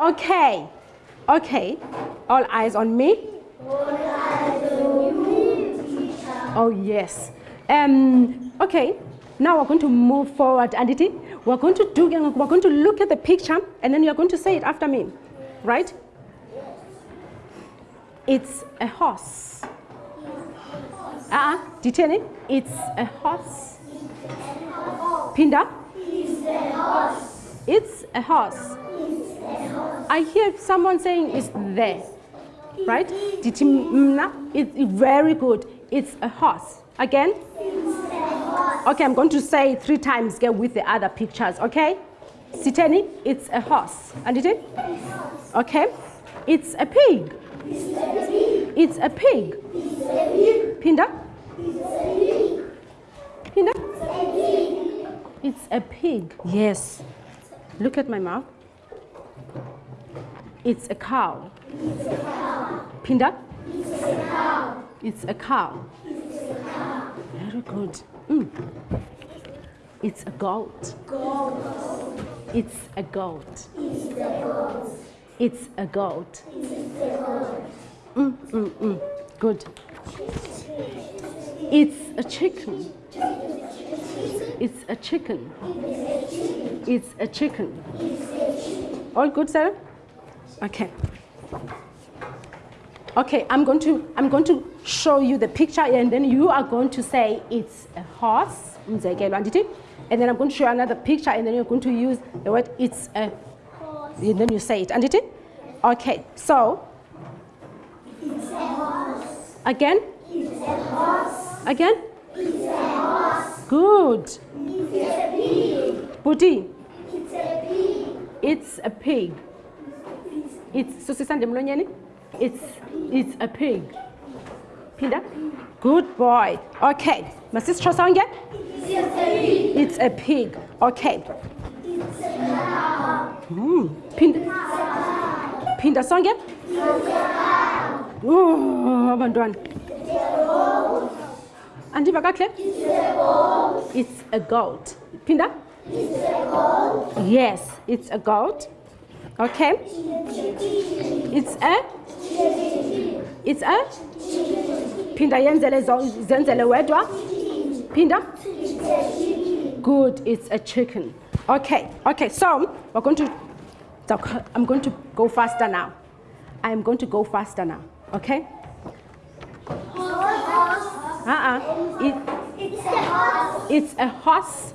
Okay, okay. All eyes on me. Oh yes. Um, okay. Now we're going to move forward, Aditi. We're going to do. We're going to look at the picture, and then you're going to say it after me, right? It's a horse. Ah, uh -uh. Diteni. It's a horse. Pinda. It's a horse. It's a horse. I hear someone saying it's there, right? It's very good. It's a horse. Again. Okay, I'm going to say three times get with the other pictures, okay? Siteni, it's a horse. And it? Okay. It's a pig. It's a pig. Pinda? Pinda? It's a pig. Yes. Look at my mouth. It's a cow. Pinda? It's a cow. It's a cow. Very good. Mm. It's a goat. Goat. It's a goat. It's a goat. It's a goat. Mm, mm, mm. Good. It's a chicken. It's a chicken. It's a chicken. All good, Sarah? Okay. Okay, I'm going to I'm going to show you the picture and then you are going to say it's a horse. And then I'm going to show you another picture and then you're going to use the word it's a Horse. and then you say it. andithi? Okay, so It's a horse. again, It's a horse. again. It's a horse. Good. It's a pig. Buti, It's a pig. it's a pig. It's susisande emlonyeni. It's it's a pig. Pinda. Good boy. Okay. Masisitsho sonke? It's a pig. It's a pig. Okay. It's a cow. Mm. Pinda. Pinda sonke? Oh, abantwana. Andiva kakuhle? It's a goat. It's a goat. Pinda? It's a goat. Yes, it's a goat. Okay. It's a It's a Pinda yenzele zenzele wedwa. Pinda? Good, it's a chicken. Okay, okay, so we're going to, I'm going to go faster now. I'm going to go faster now, okay? Uh-uh. It, It's a horse. it's a horse,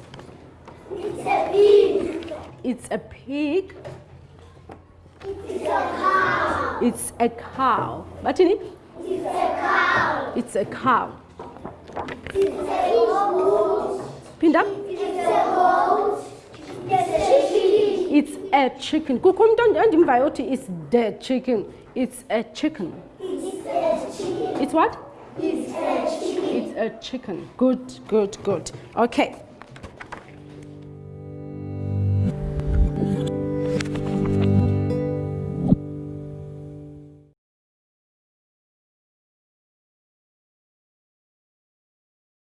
It's a pig. it's a pig, It's a cow. it's a cow. Batini? It's a cow. It's a cow. It's a goat. Pinda? It's a goat. It's a chicken. It's a chicken. Umuntu endimvayo uthi it's the chicken. It's a chicken. It's a chicken. It's what? It's a chicken. It's a chicken. Good, good, good. Okay.